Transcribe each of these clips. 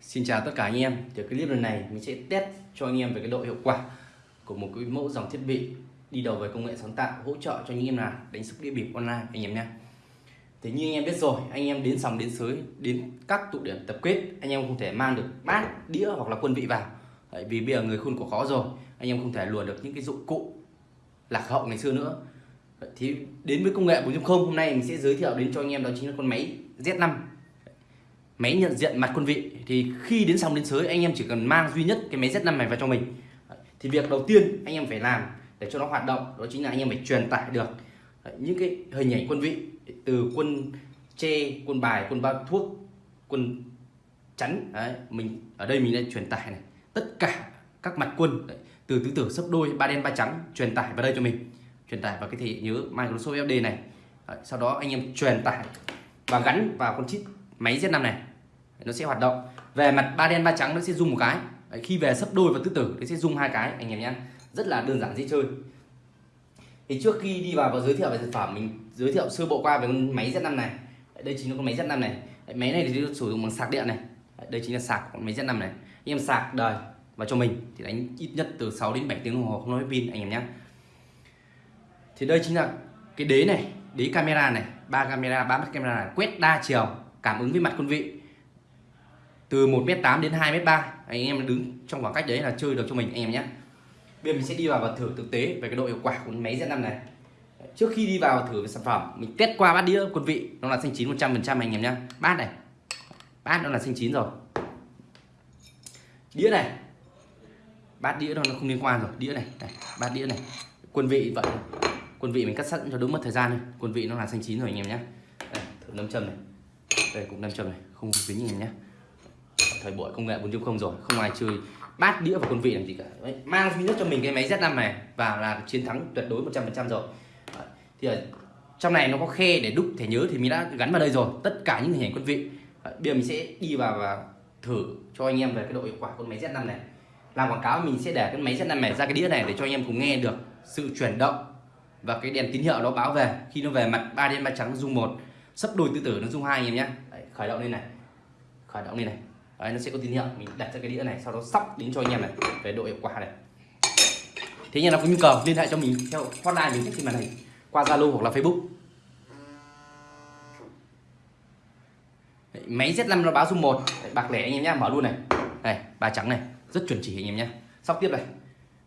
Xin chào tất cả anh em. Thì clip lần này mình sẽ test cho anh em về cái độ hiệu quả của một cái mẫu dòng thiết bị đi đầu về công nghệ sáng tạo hỗ trợ cho anh em nào đánh sóc đĩa bịp online anh em nha. Thì như anh em biết rồi, anh em đến sòng đến sới, đến các tụ điểm tập kết, anh em không thể mang được bát, đĩa hoặc là quân vị vào. Bởi vì bây giờ người khôn của khó rồi, anh em không thể luồn được những cái dụng cụ lạc hậu ngày xưa nữa. Thì đến với công nghệ 4.0 hôm nay mình sẽ giới thiệu đến cho anh em đó chính là con máy Z5 máy nhận diện mặt quân vị. Thì khi đến sòng đến sới anh em chỉ cần mang duy nhất cái máy Z5 này vào cho mình. Thì việc đầu tiên anh em phải làm để cho nó hoạt động đó chính là anh em phải truyền tải được những cái hình ảnh quân vị từ quân tre quân bài quân bao thuốc quân chắn đấy, mình ở đây mình đã truyền tải này. Tất cả các mặt quân đấy, từ tứ tử sấp đôi ba đen ba trắng truyền tải vào đây cho mình. Truyền tải vào cái thể nhớ Microsoft FD này. Đấy, sau đó anh em truyền tải và gắn vào con chip máy Z5 này. Nó sẽ hoạt động. Về mặt ba đen ba trắng nó sẽ dùng một cái. Đấy, khi về sấp đôi và tứ tử nó sẽ dùng hai cái anh em nhé. Rất là đơn giản dễ chơi. Thì trước khi đi vào và giới thiệu về sản phẩm mình giới thiệu sơ bộ qua về con máy Z5 này. Đây chính là con máy Z5 này. Đấy, máy này thì sử dụng bằng sạc điện này. Đây chính là sạc của máy Z5 này. Anh em sạc đời và cho mình thì đánh ít nhất từ 6 đến 7 tiếng đồng hồ không nói pin anh em nhé. Thì đây chính là cái đế này đế camera này ba camera ba mắt camera này quét đa chiều cảm ứng với mặt quân vị. Từ 1m8 đến 2m3 anh em đứng trong khoảng cách đấy là chơi được cho mình anh em nhé. Bây giờ mình sẽ đi vào và thử thực tế về cái độ hiệu quả của máy Z5 này. Trước khi đi vào thử về sản phẩm mình test qua bát đĩa quân vị nó là xanh chín 100% anh em nhé. Bát này bát nó là xanh chín rồi. Đĩa này bát đĩa nó không liên quan rồi đĩa này, này bát đĩa này. Quân vị vậy quân vị mình cắt sẵn cho đúng mất thời gian thôi quân vị nó là xanh chín rồi anh em nhé. Thử nấm châm này đây cũng nâm châm này không dính anh em nhé. Thời buổi công nghệ 4.0 rồi không ai chơi bát đĩa và quân vị làm gì cả. Đấy, mang duy nhất cho mình cái máy Z5 này và là chiến thắng tuyệt đối 100% rồi. Đấy. thì ở trong này nó có khe để đúc thẻ nhớ thì mình đã gắn vào đây rồi tất cả những hình ảnh quân vị. Đấy, bây giờ mình sẽ đi vào và thử cho anh em về cái độ hiệu quả của máy Z5 này. Làm quảng cáo mình sẽ để cái máy Z5 này ra cái đĩa này để cho anh em cùng nghe được sự chuyển động và cái đèn tín hiệu nó báo về. Khi nó về mặt ba đen ba trắng dung một sấp đôi tự tử nó dung hai anh em nhé khởi động lên này. Khởi động lên này. Đấy, nó sẽ có tín hiệu. Mình đặt ra cái đĩa này sau đó sóc đến cho anh em này. Về độ hiệu quả này. Thế nhưng nào có nhu cầu liên hệ cho mình theo hotline mình trên màn hình. Qua zalo hoặc là facebook. Đấy, máy Z5 nó báo dung một. Bạc lẻ anh em nhé mở luôn này. Này ba trắng này. Rất chuẩn chỉ anh em nhé sóc tiếp này.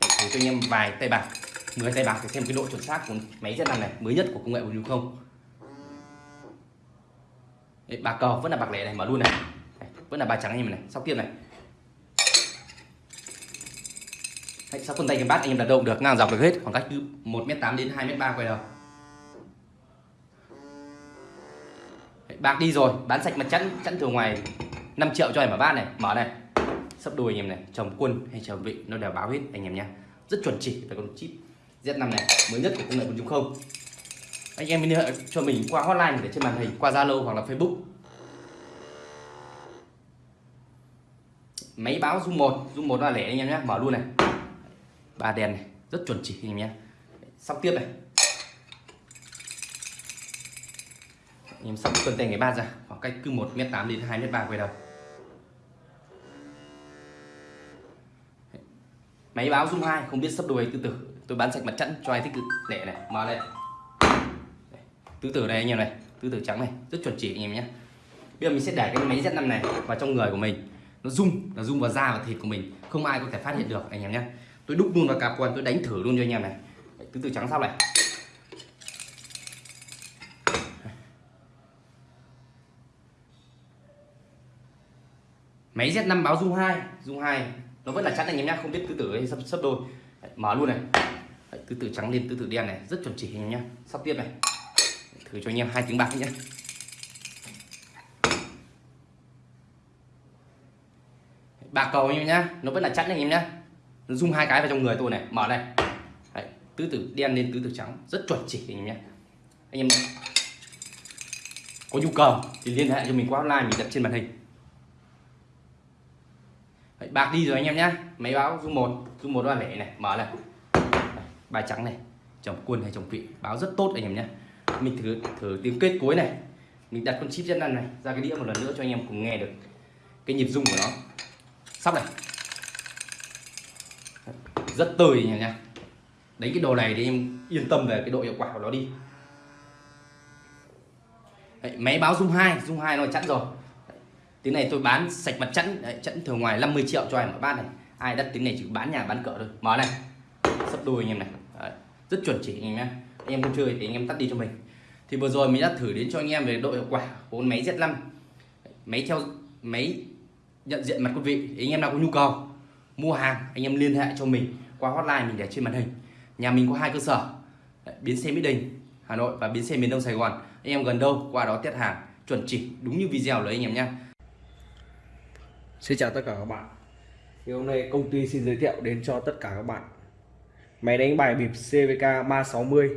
Để thử cho anh em vài tay bạc. 10 tay bạc để xem cái độ chuẩn xác của máy Z5 này mới nhất của công nghệ 4.0 Đấy, bạc cờ vẫn là bạc lẻ này mở luôn này. Vẫn là bạc trắng anh em này sóc tiếp này. Đấy, sóc phân tay cái bát anh em đặt đâu được ngang dọc được hết khoảng cách từ một m tám đến hai m ba quay đầu. Đấy, bạc đi rồi bán sạch mặt chẵn chẵn từ ngoài 5 triệu cho em mở bát này mở này. Sắp đuôi anh em này chồng quân hay chồng vị nó đều báo hết anh em nhé. Rất chuẩn chỉ về con chip Z5 này mới nhất của công nghệ 4.0 anh em liên hệ cho mình qua hotline để trên màn hình qua Zalo hoặc là Facebook. Máy báo zoom một, zoom một là lẻ anh em nhé mở luôn này. Ba đèn này rất chuẩn chỉ anh em nhé. Sóc tiếp này. Anh em sóc cân tay ngày ba ra khoảng cách cứ một m tám đến hai m ba quay đầu. Máy báo zoom hai, không biết sắp đuôi từ từ tôi bán sạch mặt trận cho ai thích lẻ này mở lên tứ tử này anh em này, tứ tử trắng này, rất chuẩn chỉ anh em nhé. Bây giờ mình sẽ để cái máy Z5 này vào trong người của mình. Nó rung nó rung vào da và thịt của mình. Không ai có thể phát hiện được anh em nhé. Tôi đúc luôn vào cạp quần, tôi đánh thử luôn cho anh em này. Tứ tử trắng sau này. Máy Z5 báo dung 2 dung 2 nó vẫn là chắn anh em nhé, không biết tứ tử hay sắp sắp đôi. Mở luôn này. Tứ tử trắng lên, tứ tử đen này, rất chuẩn chỉ anh em nhé. Sắp tiếp này thử cho anh em hai tiếng bạc nhé. Bạc cầu anh em nhá. Nó vẫn là chắn anh em nhá. Nó hai cái vào trong người tôi này. Mở này. Đấy, tứ tử đen lên tứ tử trắng. Rất chuẩn chỉ anh em nhé. Anh em có nhu cầu thì liên hệ cho mình qua online mình đặt trên màn hình. Đấy, bạc đi rồi anh em nhé máy báo dung một dung một ba lẻ này. Mở này. Bài trắng này. Chồng quân hay chồng vị. Báo rất tốt anh em nhé mình thử thử tiếng kết cuối này. Mình đặt con chip chân này ra cái đĩa một lần nữa cho anh em cùng nghe được cái nhịp rung của nó. Sóc này. Rất tươi nha nha đánh cái đồ này thì em yên tâm về cái độ hiệu quả của nó đi. Đấy, máy báo dung hai dung hai nó chẵn rồi. Tiếng này tôi bán sạch mặt chẵn Đấy, chẵn thường ngoài 50 triệu cho em ở bát này. Ai đặt tiếng này chỉ bán nhà bán cỡ thôi. Mở này. Sắp đôi anh em này. Đấy, rất chuẩn chỉ anh em nhé. Anh em không chơi thì anh em tắt đi cho mình thì vừa rồi mình đã thử đến cho anh em về độ hiệu quả của con máy Z5 máy theo, máy nhận diện mặt quý vị anh em nào có nhu cầu mua hàng, anh em liên hệ cho mình qua hotline mình để trên màn hình. Nhà mình có hai cơ sở biến xe mỹ đình, hà nội và biến xe miền đông sài gòn. Anh em gần đâu, qua đó test hàng, chuẩn chỉ, đúng như video lấy anh em nhé. Xin chào tất cả các bạn. Thì Hôm nay công ty xin giới thiệu đến cho tất cả các bạn. Máy đánh bài bịp CVK 360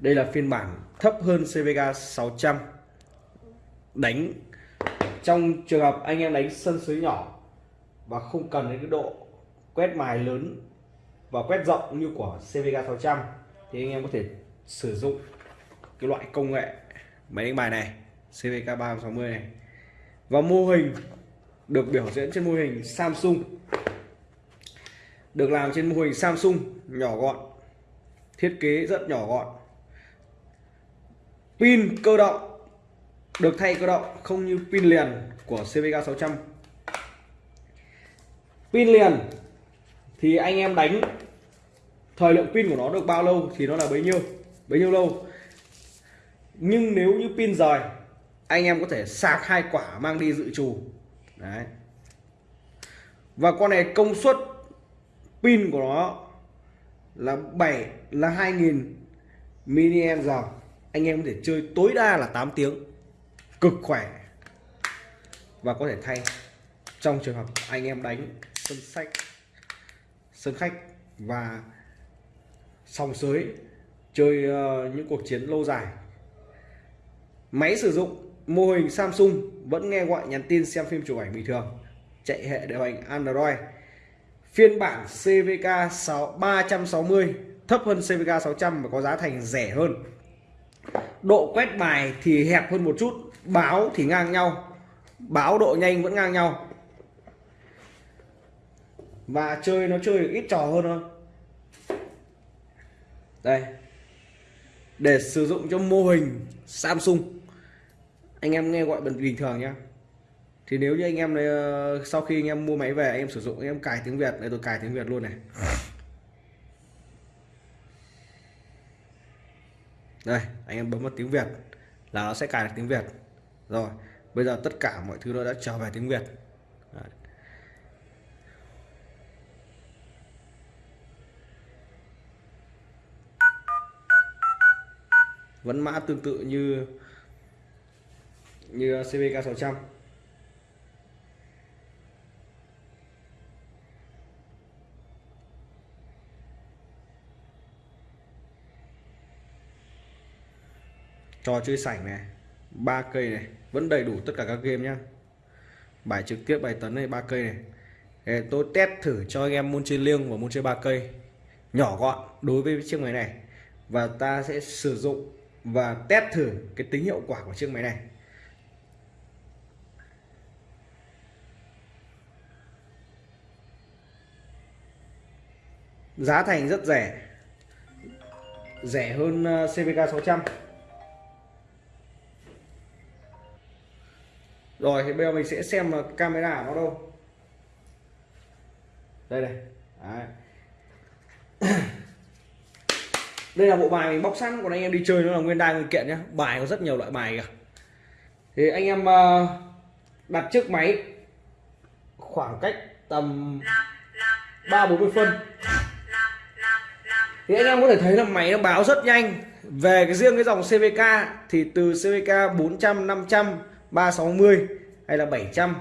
Đây là phiên bản thấp hơn CVK 600 Đánh Trong trường hợp anh em đánh sân suối nhỏ Và không cần đến cái độ quét mài lớn Và quét rộng như của CVK 600 Thì anh em có thể sử dụng cái loại công nghệ máy đánh bài này CVK 360 này. Và mô hình được biểu diễn trên mô hình Samsung. Được làm trên mô hình Samsung nhỏ gọn, thiết kế rất nhỏ gọn pin cơ động, được thay cơ động, không như pin liền của CVK 600 pin liền thì anh em đánh, thời lượng pin của nó được bao lâu thì nó là bấy nhiêu bấy nhiêu lâu. Nhưng nếu như pin rời, anh em có thể sạc hai quả mang đi dự trù. Đấy. Và con này công suất pin của nó là 7 là 2000 mAh anh em có thể chơi tối đa là 8 tiếng cực khỏe. Và có thể thay. Trong trường hợp anh em đánh sân sách sân khách và sòng sới chơi uh, những cuộc chiến lâu dài. Máy sử dụng mô hình Samsung vẫn nghe gọi nhắn tin xem phim chụp ảnh bình thường. Chạy hệ điều hành Android. Phiên bản CVK 6 360 thấp hơn CVK 600 và có giá thành rẻ hơn độ quét bài thì hẹp hơn một chút, báo thì ngang nhau, báo độ nhanh vẫn ngang nhau. Và chơi nó chơi ít trò hơn thôi. Đây. Để sử dụng cho mô hình Samsung. Anh em nghe gọi bình thường nhá. Thì nếu như anh em này sau khi anh em mua máy về, anh em sử dụng, anh em cài tiếng Việt, này, tôi cài tiếng Việt luôn này. Đây, anh em bấm vào tiếng Việt là nó sẽ cài được tiếng Việt. Rồi, bây giờ tất cả mọi thứ nó đã trở về tiếng Việt. Đấy. vẫn mã tương tự như như CVK 600 trò chơi sảnh này, ba cây này, vẫn đầy đủ tất cả các game nhá. Bài trực tiếp bài tấn này, ba cây này. Để tôi test thử cho anh em môn chơi liêng và môn chơi ba cây. Nhỏ gọn đối với chiếc máy này. Và ta sẽ sử dụng và test thử cái tính hiệu quả của chiếc máy này. Giá thành rất rẻ. Rẻ hơn ờ, CVK 600 rồi, thì bây giờ mình sẽ xem là camera nó đâu. Đây này. Đấy. đây là bộ bài mình bóc sẵn, còn anh em đi chơi nó là nguyên đai nguyên kiện nhé bài có rất nhiều loại bài kìa. Thì anh em ờ, đặt chiếc máy khoảng cách tầm ba bốn mươi phân. Thì anh em có thể thấy là máy nó báo rất nhanh. Về cái riêng cái dòng CVK thì từ CVK 400 500 360 hay là 700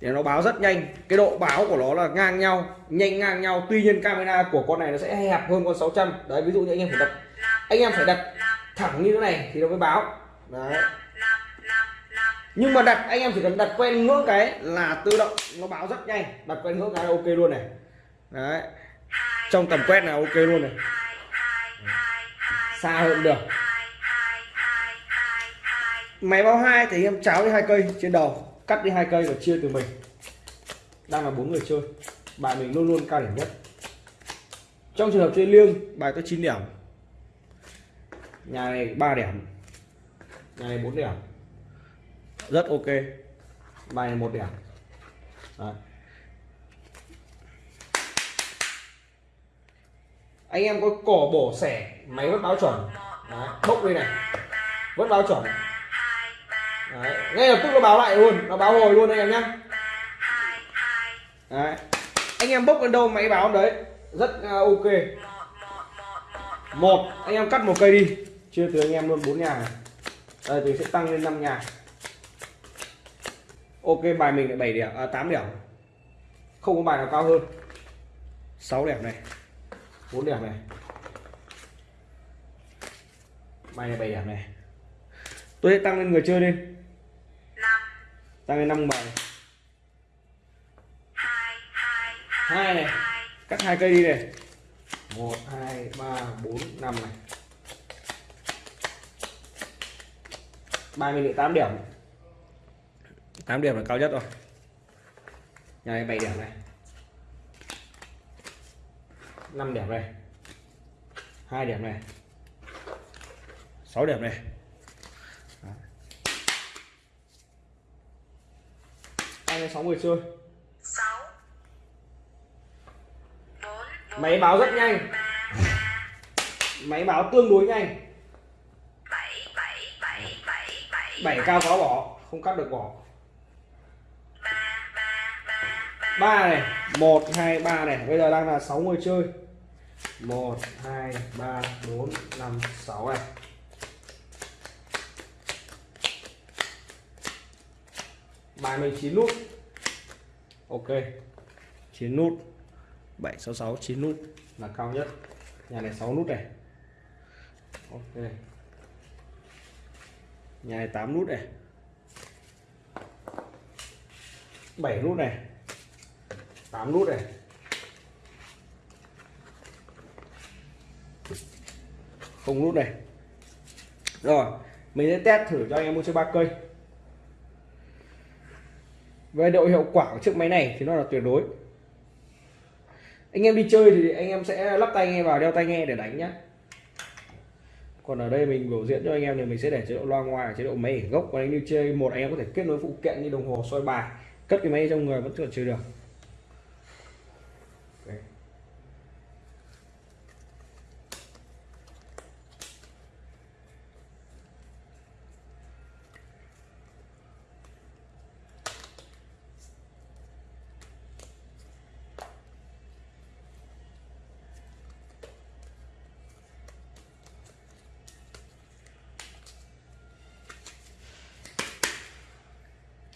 thì nó báo rất nhanh. Cái độ báo của nó là ngang nhau, nhanh ngang nhau. Tuy nhiên camera của con này nó sẽ hẹp hơn con 600 đấy, ví dụ như anh em phải đặt anh em phải đặt thẳng như thế này thì nó mới báo. Đấy. Nhưng mà đặt anh em chỉ cần đặt quen ngưỡng cái là tự động nó báo rất nhanh. Đặt quen ngưỡng cái là ok luôn này. Đấy. Trong tầm quét là ok luôn này. Xa hơn được máy báo hai thì em cháo đi hai cây trên đầu, cắt đi hai cây và chia từ mình. Đang là bốn người chơi bài mình luôn luôn cao điểm nhất. Trong trường hợp chơi liêng, bài có 9 điểm. Nhà này 3 điểm. Nhà này 4 điểm. Rất ok. Bài này một điểm. Đấy. anh em có cỏ bổ xẻ máy vẫn báo chuẩn. Đấy. bốc đây này. Vẫn báo chuẩn. Đấy. ngay lập tức nó báo lại luôn nó báo hồi luôn anh em nhá. Đấy. anh em bốc lên đâu máy báo đấy? Rất uh, ok. Một anh em cắt một cây đi. Chưa từ anh em luôn bốn nhà này. Đây thì sẽ tăng lên 5 nhà. Ok bài mình lại 7 điểm à, 8 điểm. Không có bài nào cao hơn. 6 điểm này. 4 điểm này. Bài này 7 điểm này. Tôi sẽ tăng lên người chơi lên tăng lên 5 bài hai này. cắt hai cây đi này. Một hai ba bốn năm này. Mình được 8 điểm. 8 điểm là cao nhất rồi. Nhà này 7 điểm này. 5 điểm này. 2 điểm này. 6 điểm này anh ấy 6 người chơi. Máy báo rất nhanh. máy báo tương đối nhanh. Bảy cao có bỏ không cắt được bỏ. Ba này một hai ba này. Bây giờ đang là 6 người chơi. Một hai ba bốn năm sáu này bài mình chín nút. Ok. Chín nút. 766 9 nút. Là cao nhất. Nhà này 6 nút này. Ok. Nhà này 8 nút này. 7 nút này. 8 nút này. Không nút này. Rồi, mình sẽ test thử cho anh em mua chơi ba cây về độ hiệu quả của chiếc máy này thì nó là tuyệt đối. Anh em đi chơi thì anh em sẽ lắp tai nghe vào, đeo tai nghe để đánh nhé còn ở đây mình biểu diễn cho anh em thì mình sẽ để chế độ loa ngoài, chế độ máy ở gốc. Còn anh đi chơi một anh em có thể kết nối phụ kiện như đồng hồ, soi bài, cất cái máy trong người vẫn còn chơi được.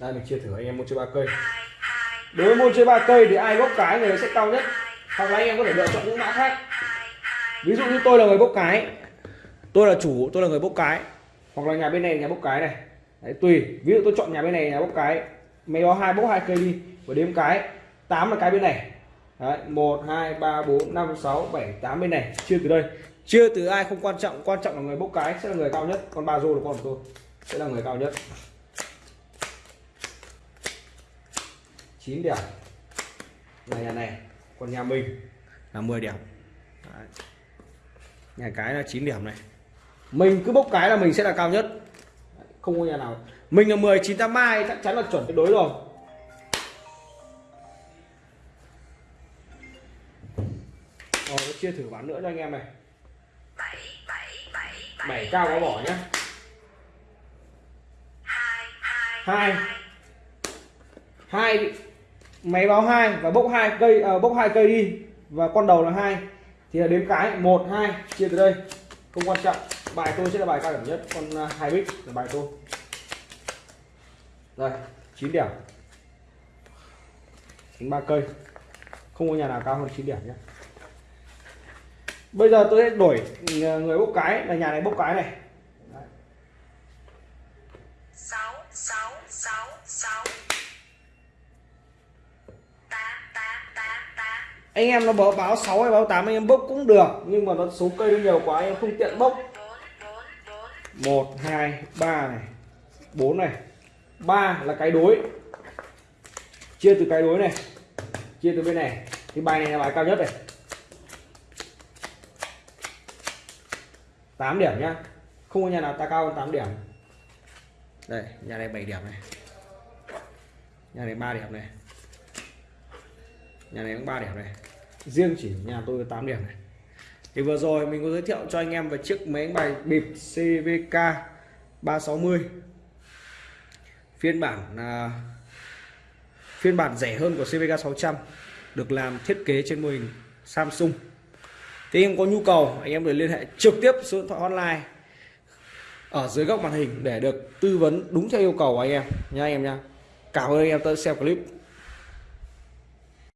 Đây mình chia thử anh em mua chơi ba cây. Đối với môn chơi ba cây thì ai bốc cái người sẽ cao nhất. hoặc là anh em có thể lựa chọn những mã khác. ví dụ như tôi là người bốc cái. Tôi là chủ tôi là người bốc cái. Hoặc là nhà bên này nhà bốc cái này. Đấy, tùy. Ví dụ tôi chọn nhà bên này nhà bốc cái. Máy báo hai bốc hai cây đi. Và đếm cái. 8 là cái bên này. Đấy, 1 2 3 4 5 6 7 8 bên này. Chia từ đây. Chia từ ai không quan trọng. Quan trọng là người bốc cái sẽ là người cao nhất. Còn ba rô là con của tôi. Sẽ là người cao nhất 9 điểm. Là nhà này còn nhà mình. Là 10 điểm. Đấy. nhà cái là 9 điểm này. Mình cứ bốc cái là mình sẽ là cao nhất. Không có nhà nào. Mình là 10 9 8 mai chắc chắn là chuẩn tuyệt đối rồi. Rồi chia thử bán nữa cho anh em này. Bảy cao có bỏ nhé hai hai máy báo hai và bốc hai cây à, bốc hai cây đi. Và con đầu là hai. Thì là đếm cái một hai chia từ đây. Không quan trọng. Bài tôi sẽ là bài cao điểm nhất. Con à, hai bit là bài tôi. Rồi chín điểm. Đánh ba cây. Không có nhà nào cao hơn chín điểm nhé. Bây giờ tôi sẽ đổi à, người bốc cái. Là nhà này bốc cái này. Đấy. 6 6 6 6 anh em nó báo báo 6 hay báo 8 anh em bốc cũng được, nhưng mà nó số cây nó nhiều quá, anh em không tiện bốc. 1 2 3 này 4 này 3 là cái đối. Chia từ cái đối này, chia từ bên này. Thì bài này là bài cao nhất này. 8 điểm nhá. Không có nhà nào ta cao hơn 8 điểm. Đây, nhà này 7 điểm này. Nhà này 3 điểm này nhà này cũng 3 điểm này. Riêng chỉ nhà tôi 8 điểm này. Thì vừa rồi mình có giới thiệu cho anh em về chiếc máy đánh bài bịp CVK 360 phiên bản à, phiên bản rẻ hơn của CVK 600 được làm thiết kế trên mô hình Samsung. Thì em có nhu cầu anh em được liên hệ trực tiếp số điện thoại hotline ở dưới góc màn hình để được tư vấn đúng theo yêu cầu của anh em nha anh em nha. Cảm ơn anh em đã xem clip.